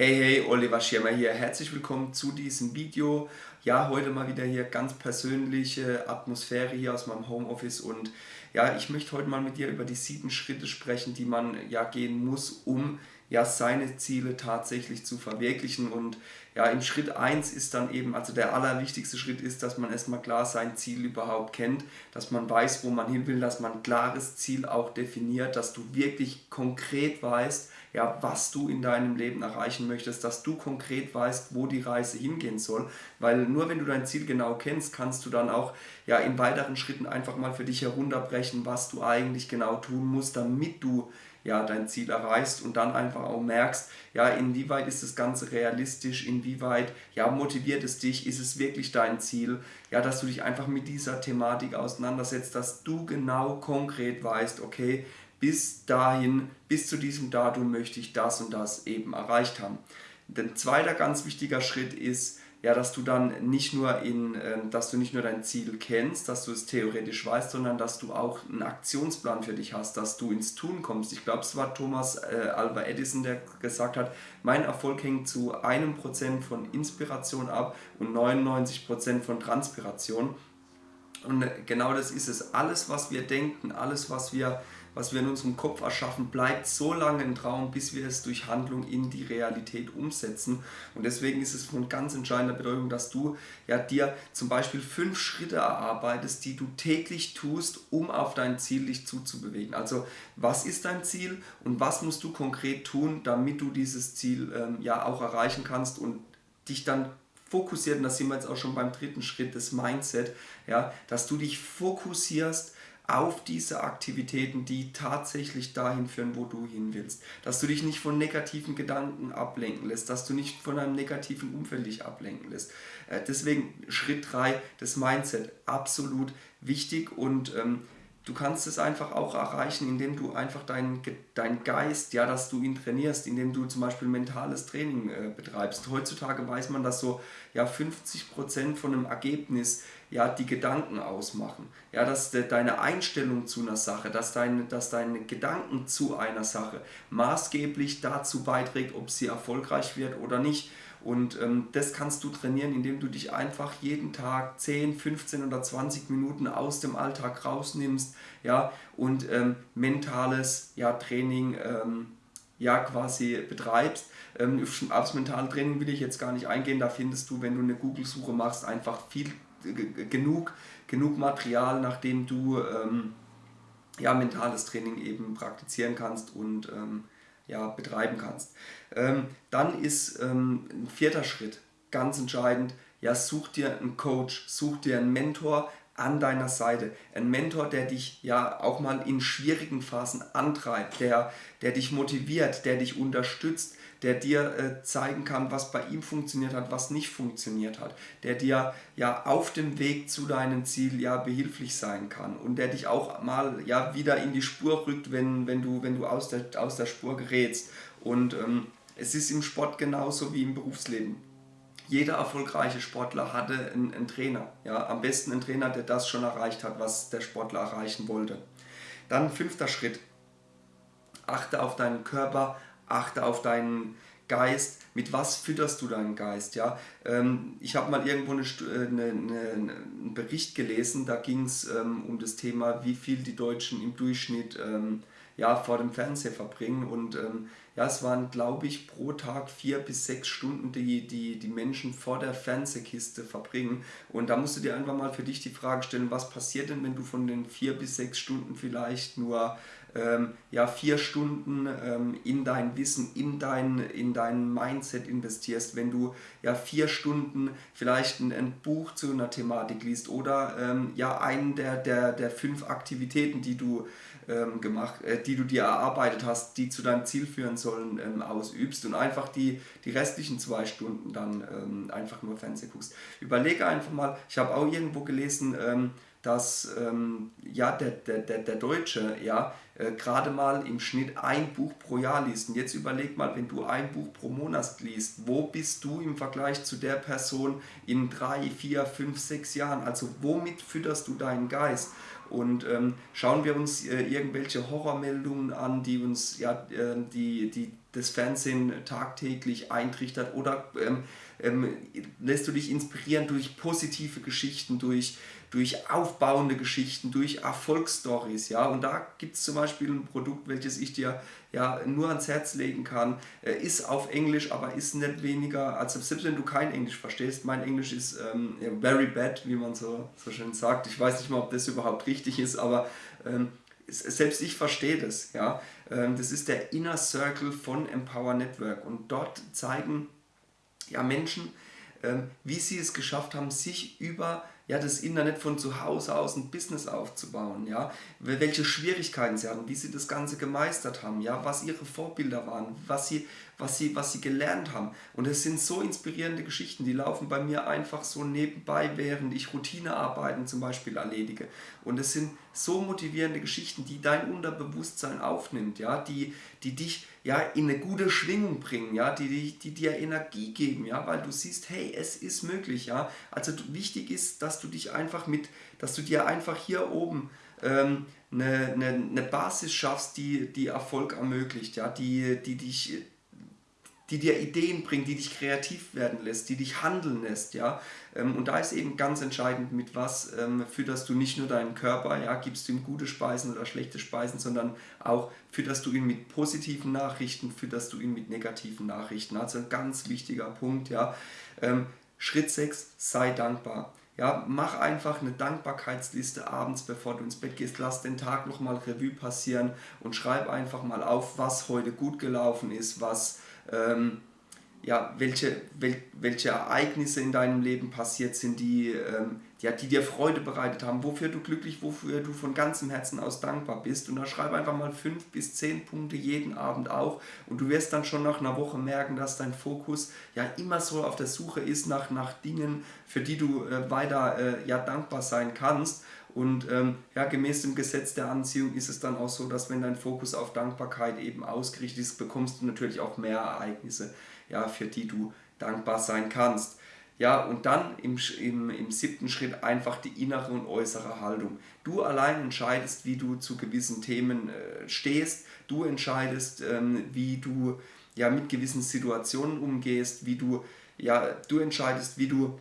Hey, hey, Oliver Schirmer hier. Herzlich willkommen zu diesem Video. Ja, heute mal wieder hier ganz persönliche Atmosphäre hier aus meinem Homeoffice und ja, ich möchte heute mal mit dir über die sieben Schritte sprechen, die man ja gehen muss, um ja seine Ziele tatsächlich zu verwirklichen und ja, im Schritt 1 ist dann eben, also der allerwichtigste Schritt ist, dass man erstmal klar sein Ziel überhaupt kennt, dass man weiß, wo man hin will, dass man ein klares Ziel auch definiert, dass du wirklich konkret weißt, ja, was du in deinem Leben erreichen möchtest, dass du konkret weißt, wo die Reise hingehen soll, weil nur wenn du dein Ziel genau kennst, kannst du dann auch ja, in weiteren Schritten einfach mal für dich herunterbrechen, was du eigentlich genau tun musst, damit du ja, dein Ziel erreichst und dann einfach auch merkst, ja, inwieweit ist das Ganze realistisch, inwieweit ja, motiviert es dich, ist es wirklich dein Ziel, ja, dass du dich einfach mit dieser Thematik auseinandersetzt, dass du genau konkret weißt, okay, bis dahin, bis zu diesem Datum möchte ich das und das eben erreicht haben. Ein zweiter ganz wichtiger Schritt ist, ja, dass du dann nicht nur in, äh, dass du nicht nur dein Ziel kennst, dass du es theoretisch weißt, sondern dass du auch einen Aktionsplan für dich hast, dass du ins Tun kommst. Ich glaube, es war Thomas äh, Alva Edison, der gesagt hat, mein Erfolg hängt zu einem Prozent von Inspiration ab und 99 Prozent von Transpiration. Und genau das ist es. Alles, was wir denken, alles, was wir was wir in unserem Kopf erschaffen, bleibt so lange ein Traum, bis wir es durch Handlung in die Realität umsetzen. Und deswegen ist es von ganz entscheidender Bedeutung, dass du ja, dir zum Beispiel fünf Schritte erarbeitest, die du täglich tust, um auf dein Ziel dich zuzubewegen. Also was ist dein Ziel und was musst du konkret tun, damit du dieses Ziel ähm, ja auch erreichen kannst und dich dann fokussiert, und da sind wir jetzt auch schon beim dritten Schritt, das Mindset, ja, dass du dich fokussierst auf diese Aktivitäten, die tatsächlich dahin führen, wo du hin willst. Dass du dich nicht von negativen Gedanken ablenken lässt, dass du nicht von einem negativen Umfeld dich ablenken lässt. Äh, deswegen Schritt 3, das Mindset, absolut wichtig und ähm, du kannst es einfach auch erreichen, indem du einfach deinen dein Geist, ja, dass du ihn trainierst, indem du zum Beispiel mentales Training äh, betreibst. Heutzutage weiß man, dass so ja, 50% von einem Ergebnis ja, die Gedanken ausmachen. Ja, dass de, deine Einstellung zu einer Sache, dass deine, dass deine Gedanken zu einer Sache maßgeblich dazu beiträgt, ob sie erfolgreich wird oder nicht. Und ähm, das kannst du trainieren, indem du dich einfach jeden Tag 10, 15 oder 20 Minuten aus dem Alltag rausnimmst ja, und ähm, mentales ja, Training ähm, ja, quasi betreibst. Ähm, aufs mentale Training will ich jetzt gar nicht eingehen, da findest du, wenn du eine Google-Suche machst, einfach viel genug, genug Material, nachdem du ähm, ja, mentales Training eben praktizieren kannst und ähm, ja, betreiben kannst. Ähm, dann ist ähm, ein vierter Schritt ganz entscheidend, ja, such dir einen Coach, such dir einen Mentor an deiner Seite. Ein Mentor, der dich ja auch mal in schwierigen Phasen antreibt, der, der dich motiviert, der dich unterstützt, der dir äh, zeigen kann, was bei ihm funktioniert hat, was nicht funktioniert hat, der dir ja auf dem Weg zu deinem Ziel ja behilflich sein kann und der dich auch mal ja wieder in die Spur rückt, wenn, wenn du, wenn du aus, der, aus der Spur gerätst. Und ähm, es ist im Sport genauso wie im Berufsleben. Jeder erfolgreiche Sportler hatte einen, einen Trainer. Ja? Am besten einen Trainer, der das schon erreicht hat, was der Sportler erreichen wollte. Dann fünfter Schritt. Achte auf deinen Körper, achte auf deinen Geist, mit was fütterst du deinen Geist? Ja? Ähm, ich habe mal irgendwo eine, äh, eine, eine, einen Bericht gelesen, da ging es ähm, um das Thema, wie viel die Deutschen im Durchschnitt ähm, ja, vor dem Fernseher verbringen. Und ähm, ja, es waren, glaube ich, pro Tag vier bis sechs Stunden, die, die die Menschen vor der Fernsehkiste verbringen. Und da musst du dir einfach mal für dich die Frage stellen, was passiert denn, wenn du von den vier bis sechs Stunden vielleicht nur ähm, ja, vier Stunden ähm, in dein Wissen, in dein, in dein Mindset investierst, wenn du ja vier Stunden vielleicht ein, ein Buch zu einer Thematik liest oder ähm, ja einen der, der, der fünf Aktivitäten, die du ähm, gemacht, äh, die du dir erarbeitet hast, die zu deinem Ziel führen sollen, ähm, ausübst und einfach die, die restlichen zwei Stunden dann ähm, einfach nur Fernsehen guckst. Überlege einfach mal, ich habe auch irgendwo gelesen, ähm, dass ähm, ja, der, der, der, der Deutsche ja, äh, gerade mal im Schnitt ein Buch pro Jahr liest. Und jetzt überleg mal, wenn du ein Buch pro Monat liest, wo bist du im Vergleich zu der Person in drei, vier, fünf, sechs Jahren? Also womit fütterst du deinen Geist? Und ähm, schauen wir uns äh, irgendwelche Horrormeldungen an, die uns ja, äh, die, die das Fernsehen tagtäglich eintrichtert oder ähm, ähm, lässt du dich inspirieren durch positive Geschichten, durch, durch aufbauende Geschichten, durch Erfolgsstories, ja, und da gibt es zum Beispiel ein Produkt, welches ich dir ja nur ans Herz legen kann, äh, ist auf Englisch, aber ist nicht weniger, also selbst wenn du kein Englisch verstehst, mein Englisch ist ähm, very bad, wie man so, so schön sagt, ich weiß nicht mal, ob das überhaupt richtig ist, aber ähm, selbst ich verstehe das, ja, ähm, das ist der Inner Circle von Empower Network. Und dort zeigen ja, Menschen, ähm, wie sie es geschafft haben, sich über ja, das Internet von zu Hause aus ein Business aufzubauen, ja, welche Schwierigkeiten sie hatten, wie sie das Ganze gemeistert haben, ja, was ihre Vorbilder waren, was sie, was sie, was sie gelernt haben. Und es sind so inspirierende Geschichten, die laufen bei mir einfach so nebenbei, während ich Routinearbeiten zum Beispiel erledige. Und es sind so motivierende Geschichten, die dein Unterbewusstsein aufnimmt, ja, die, die dich ja, in eine gute Schwingung bringen, ja, die, die, die dir Energie geben, ja, weil du siehst, hey, es ist möglich, ja. Also wichtig ist, dass du dich einfach mit, dass du dir einfach hier oben ähm, eine, eine, eine Basis schaffst, die, die Erfolg ermöglicht, ja, die, die dich die dir Ideen bringt, die dich kreativ werden lässt, die dich handeln lässt, ja. Ähm, und da ist eben ganz entscheidend, mit was ähm, fütterst du nicht nur deinen Körper, ja, gibst du ihm gute Speisen oder schlechte Speisen, sondern auch fütterst du ihn mit positiven Nachrichten, fütterst du ihn mit negativen Nachrichten. Also ein ganz wichtiger Punkt, ja. Ähm, Schritt 6, sei dankbar. Ja, mach einfach eine Dankbarkeitsliste abends, bevor du ins Bett gehst. Lass den Tag nochmal Revue passieren und schreib einfach mal auf, was heute gut gelaufen ist, was ähm, ja, welche, wel, welche Ereignisse in deinem Leben passiert sind, die, ähm, ja, die dir Freude bereitet haben, wofür du glücklich, wofür du von ganzem Herzen aus dankbar bist. Und da schreib einfach mal fünf bis zehn Punkte jeden Abend auf und du wirst dann schon nach einer Woche merken, dass dein Fokus ja immer so auf der Suche ist nach, nach Dingen, für die du äh, weiter äh, ja, dankbar sein kannst. Und ähm, ja, gemäß dem Gesetz der Anziehung ist es dann auch so, dass wenn dein Fokus auf Dankbarkeit eben ausgerichtet ist, bekommst du natürlich auch mehr Ereignisse, ja, für die du dankbar sein kannst. Ja, und dann im, im, im siebten Schritt einfach die innere und äußere Haltung. Du allein entscheidest, wie du zu gewissen Themen äh, stehst. Du entscheidest, ähm, wie du ja, mit gewissen Situationen umgehst, wie du, ja, du entscheidest, wie du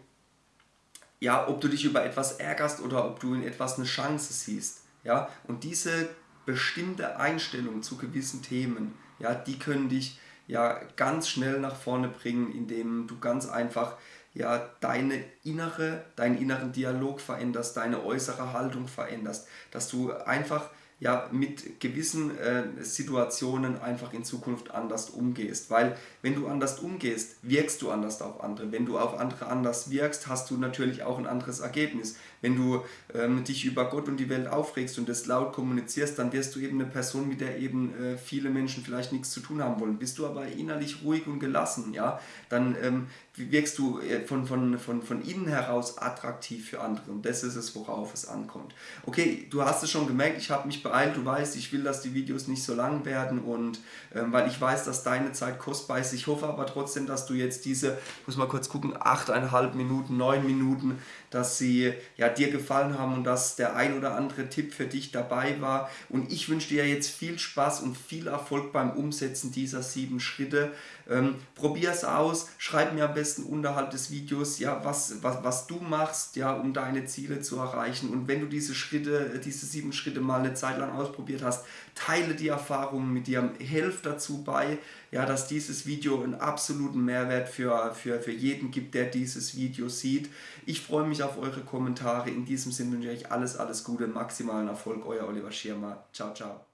ja, ob du dich über etwas ärgerst oder ob du in etwas eine Chance siehst. Ja? Und diese bestimmte Einstellung zu gewissen Themen, ja, die können dich ja ganz schnell nach vorne bringen, indem du ganz einfach ja, deine innere, deinen inneren Dialog veränderst, deine äußere Haltung veränderst, dass du einfach ja mit gewissen äh, Situationen einfach in Zukunft anders umgehst. Weil wenn du anders umgehst, wirkst du anders auf andere. Wenn du auf andere anders wirkst, hast du natürlich auch ein anderes Ergebnis. Wenn du ähm, dich über Gott und die Welt aufregst und das laut kommunizierst, dann wirst du eben eine Person, mit der eben äh, viele Menschen vielleicht nichts zu tun haben wollen. Bist du aber innerlich ruhig und gelassen, ja, dann ähm, wirkst du äh, von, von, von, von innen heraus attraktiv für andere. Und das ist es, worauf es ankommt. Okay, du hast es schon gemerkt, ich habe mich beeilt. Du weißt, ich will, dass die Videos nicht so lang werden und ähm, weil ich weiß, dass deine Zeit kostbar ist. Ich hoffe aber trotzdem, dass du jetzt diese, muss mal kurz gucken, 8,5 Minuten, 9 Minuten, dass sie ja, dir gefallen haben und dass der ein oder andere Tipp für dich dabei war. Und ich wünsche dir jetzt viel Spaß und viel Erfolg beim Umsetzen dieser sieben Schritte. Ähm, Probier es aus, schreib mir am besten unterhalb des Videos, ja, was, was, was du machst, ja, um deine Ziele zu erreichen. Und wenn du diese Schritte, diese sieben Schritte mal eine Zeit lang ausprobiert hast, teile die Erfahrungen mit dir, helf dazu bei, ja, dass dieses Video einen absoluten Mehrwert für, für, für jeden gibt, der dieses Video sieht. Ich freue mich auf eure Kommentare. In diesem Sinne wünsche ich euch alles, alles Gute, maximalen Erfolg. Euer Oliver Schirmer. Ciao, ciao.